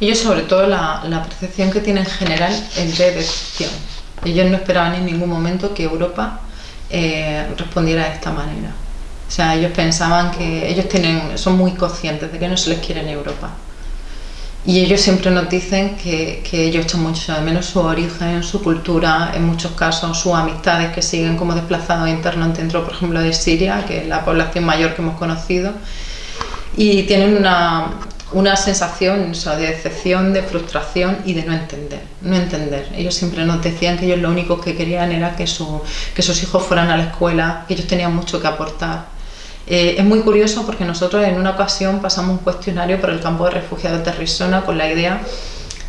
Ellos sobre todo la, percepción que tienen en general es de decepción. Ellos no esperaban en ningún momento que Europa eh, respondiera de esta manera. O sea, ellos pensaban que ellos tienen, son muy conscientes de que no se les quiere en Europa. Y ellos siempre nos dicen que, que ellos echan mucho de menos su origen, su cultura, en muchos casos sus amistades que siguen como desplazados internos dentro, por ejemplo, de Siria, que es la población mayor que hemos conocido. Y tienen una, una sensación de decepción, de frustración y de no entender, no entender. Ellos siempre nos decían que ellos lo único que querían era que, su, que sus hijos fueran a la escuela, que ellos tenían mucho que aportar. Eh, es muy curioso porque nosotros en una ocasión pasamos un cuestionario por el campo de refugiados de Arizona con la idea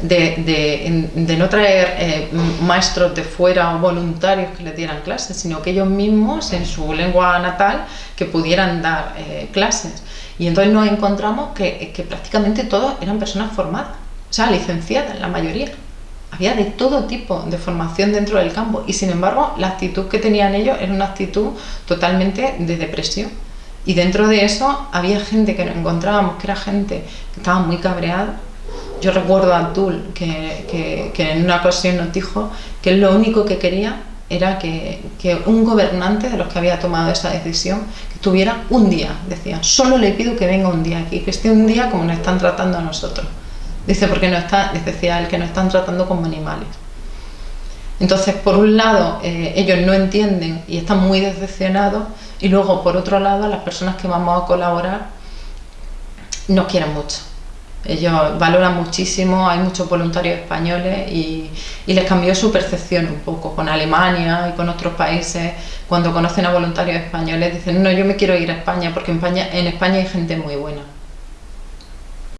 de, no traer eh, maestros de fuera o voluntarios que les dieran clases, sino que ellos mismos en su lengua natal que pudieran dar eh, clases. Y entonces nos encontramos que, que prácticamente todos eran personas formadas, o sea, licenciadas, la mayoría. Había de todo tipo de formación dentro del campo y sin embargo la actitud que tenían ellos era una actitud totalmente de depresión. Y dentro de eso había gente que nos encontrábamos, que era gente que estaba muy cabreada. Yo recuerdo a que, que, que en una ocasión nos dijo que lo único que quería era que, que, un gobernante de los que había tomado esa decisión que tuviera un día, decía, solo le pido que venga un día aquí, que esté un día como nos están tratando a nosotros. Dice, porque no está, decía él, que nos están tratando como animales. Entonces, por un lado, eh, ellos no entienden y están muy decepcionados, y luego, por otro lado, las personas que vamos a colaborar nos quieren mucho. Ellos valoran muchísimo, hay muchos voluntarios españoles y, les cambió su percepción un poco con Alemania y con otros países. Cuando conocen a voluntarios españoles dicen, no, yo me quiero ir a España porque en España hay gente muy buena.